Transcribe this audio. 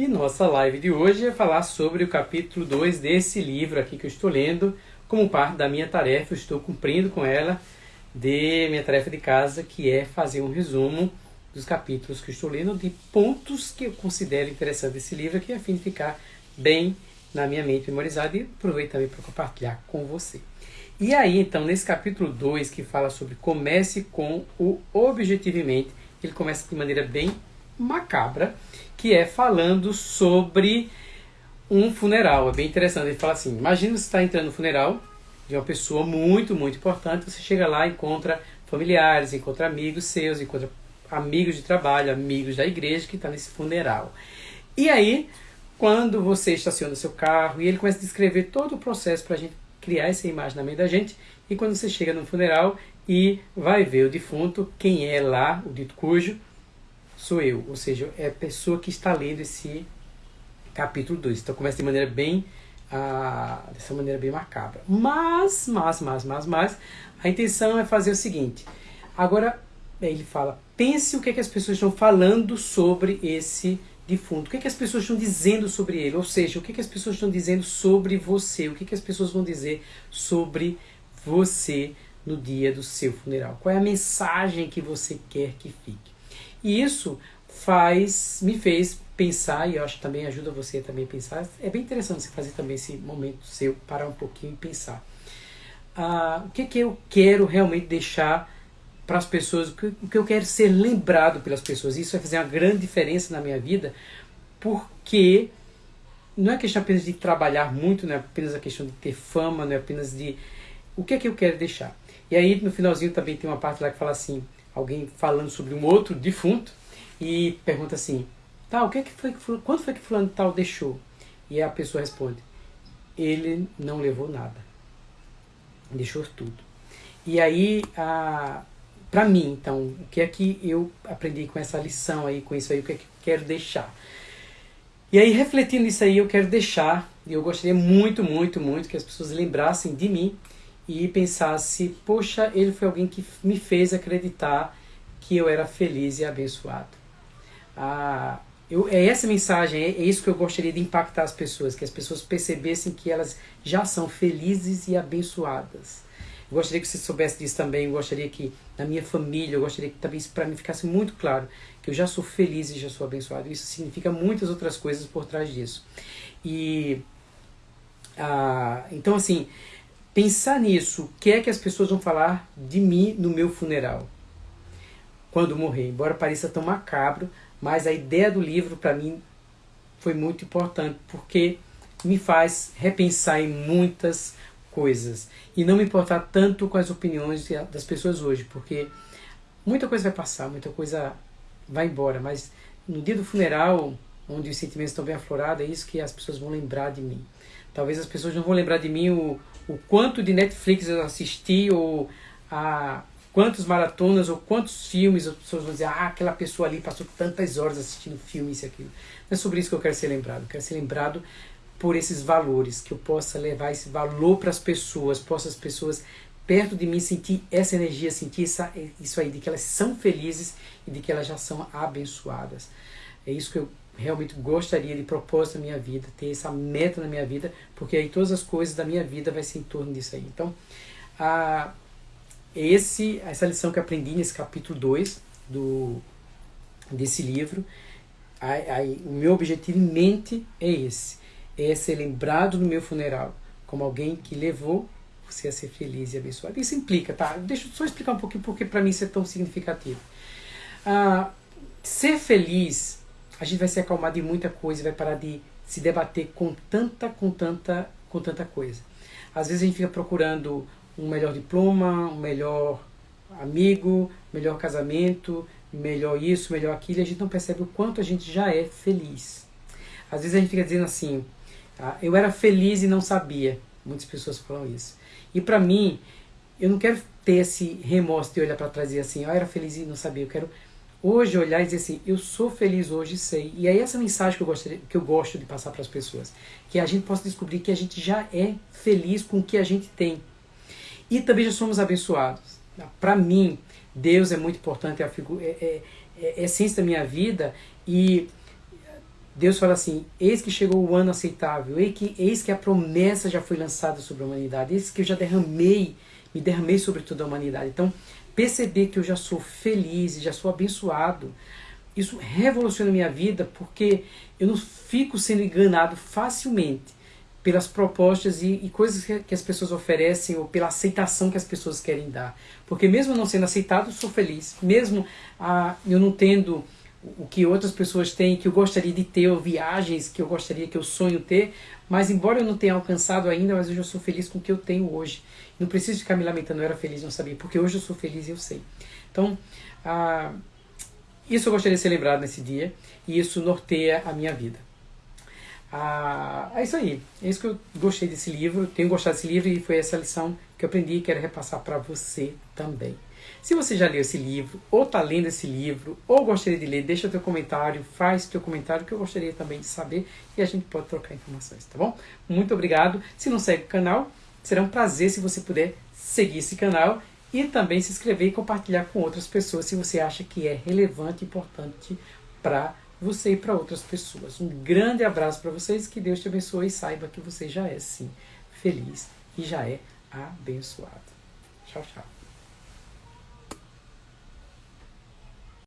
E nossa live de hoje é falar sobre o capítulo 2 desse livro aqui que eu estou lendo, como parte da minha tarefa, eu estou cumprindo com ela, de minha tarefa de casa, que é fazer um resumo dos capítulos que eu estou lendo, de pontos que eu considero interessantes desse livro, aqui a fim de ficar bem na minha mente memorizado e aproveito também para compartilhar com você. E aí, então, nesse capítulo 2, que fala sobre comece com o objetivamente, ele começa de maneira bem macabra, que é falando sobre um funeral. É bem interessante. Ele fala assim: imagina você está entrando no funeral de uma pessoa muito, muito importante. Você chega lá, encontra familiares, encontra amigos seus, encontra amigos de trabalho, amigos da igreja que está nesse funeral. E aí, quando você estaciona seu carro e ele começa a descrever todo o processo para a gente criar essa imagem na mente da gente, e quando você chega no funeral e vai ver o defunto, quem é lá, o dito cujo, sou eu, ou seja, é a pessoa que está lendo esse capítulo 2. Então começa de maneira bem, ah, dessa maneira bem macabra. Mas, mas, mas, mas, mas, a intenção é fazer o seguinte. Agora, ele fala, pense o que, é que as pessoas estão falando sobre esse defunto. O que, é que as pessoas estão dizendo sobre ele? Ou seja, o que, é que as pessoas estão dizendo sobre você? O que, é que as pessoas vão dizer sobre você no dia do seu funeral? Qual é a mensagem que você quer que fique? E isso faz, me fez pensar, e eu acho que também ajuda você também a pensar, é bem interessante você fazer também esse momento seu, parar um pouquinho e pensar. Ah, o que, que eu quero realmente deixar para as pessoas, o que, o que eu quero ser lembrado pelas pessoas. Isso vai fazer uma grande diferença na minha vida, porque não é questão apenas de trabalhar muito, não é apenas a questão de ter fama, não é apenas de... O que é que eu quero deixar? E aí no finalzinho também tem uma parte lá que fala assim, alguém falando sobre um outro defunto e pergunta assim, tá, o que é que foi que fulano, foi que fulano tal deixou? E a pessoa responde, ele não levou nada, deixou tudo. E aí, a, pra mim, então, o que é que eu aprendi com essa lição aí, com isso aí, o que é que eu quero deixar? E aí, refletindo nisso aí, eu quero deixar, e eu gostaria muito, muito, muito que as pessoas lembrassem de mim e pensasse, poxa, ele foi alguém que me fez acreditar que eu era feliz e abençoado. Ah, eu, é essa mensagem, é, é isso que eu gostaria de impactar as pessoas, que as pessoas percebessem que elas já são felizes e abençoadas. Eu gostaria que você soubesse disso também, eu gostaria que na minha família, eu gostaria que também isso para mim ficasse muito claro, que eu já sou feliz e já sou abençoado. Isso significa muitas outras coisas por trás disso. E ah, então assim, pensar nisso, o que é que as pessoas vão falar de mim no meu funeral, quando morrer. Embora pareça tão macabro, mas a ideia do livro para mim foi muito importante, porque me faz repensar em muitas coisas e não me importar tanto com as opiniões das pessoas hoje, porque muita coisa vai passar, muita coisa vai embora, mas no dia do funeral, onde os sentimentos estão bem aflorados, é isso que as pessoas vão lembrar de mim. Talvez as pessoas não vão lembrar de mim o, o quanto de Netflix eu assisti ou a quantas maratonas ou quantos filmes as pessoas vão dizer, ah, aquela pessoa ali passou tantas horas assistindo filme, isso e aquilo. Não é sobre isso que eu quero ser lembrado. Eu quero ser lembrado por esses valores, que eu possa levar esse valor para as pessoas, possa as pessoas perto de mim sentir essa energia, sentir essa, isso aí, de que elas são felizes e de que elas já são abençoadas. É isso que eu realmente gostaria de propósito na minha vida, ter essa meta na minha vida, porque aí todas as coisas da minha vida vai ser em torno disso aí. Então, a, esse, essa lição que aprendi nesse capítulo 2 do, desse livro, a, a, o meu objetivo em mente é esse, é ser lembrado no meu funeral como alguém que levou você a ser feliz e abençoado. Isso implica, tá? Deixa eu só explicar um pouquinho porque para mim isso é tão significativo. Ah, ser feliz a gente vai se acalmar de muita coisa vai parar de se debater com tanta, com tanta, com tanta coisa. Às vezes a gente fica procurando um melhor diploma, um melhor amigo, melhor casamento, melhor isso, melhor aquilo, e a gente não percebe o quanto a gente já é feliz. Às vezes a gente fica dizendo assim, ah, eu era feliz e não sabia. Muitas pessoas falam isso. E para mim, eu não quero ter esse remorso de olhar para trás e dizer assim, eu era feliz e não sabia. Eu quero hoje olhar e dizer assim, eu sou feliz hoje sei. E é essa mensagem que eu, gostaria, que eu gosto de passar para as pessoas. Que a gente possa descobrir que a gente já é feliz com o que a gente tem. E também já somos abençoados. Para mim, Deus é muito importante, é a, é, é, é, é essência da minha vida. E Deus fala assim: Eis que chegou o ano aceitável, eis que, eis que a promessa já foi lançada sobre a humanidade, eis que eu já derramei, me derramei sobre toda a humanidade. Então, perceber que eu já sou feliz já sou abençoado, isso revoluciona minha vida porque eu não fico sendo enganado facilmente pelas propostas e, e coisas que, que, as pessoas oferecem ou pela aceitação que as pessoas querem dar. Porque mesmo não sendo aceitado, eu sou feliz. Mesmo ah, eu não tendo o que outras pessoas têm, que eu gostaria de ter, ou viagens que eu gostaria, que eu sonho ter, mas embora eu não tenha alcançado ainda, mas hoje eu sou feliz com o que eu tenho hoje. Não preciso ficar me lamentando, eu era feliz, não sabia, porque hoje eu sou feliz e eu sei. Então, ah, isso eu gostaria de ser lembrado nesse dia, e isso norteia a minha vida. Ah, é isso aí, é isso que eu gostei desse livro, tenho gostado desse livro e foi essa lição que eu aprendi e quero repassar para você também. Se você já leu esse livro, ou está lendo esse livro, ou gostaria de ler, deixa teu comentário, faz teu comentário que eu gostaria também de saber e a gente pode trocar informações, tá bom? Muito obrigado. Se não segue o canal, será um prazer se você puder seguir esse canal e também se inscrever e compartilhar com outras pessoas se você acha que é relevante e importante para você e para outras pessoas. Um grande abraço para vocês, que Deus te abençoe e saiba que você já é sim feliz e já é abençoado. Tchau, tchau.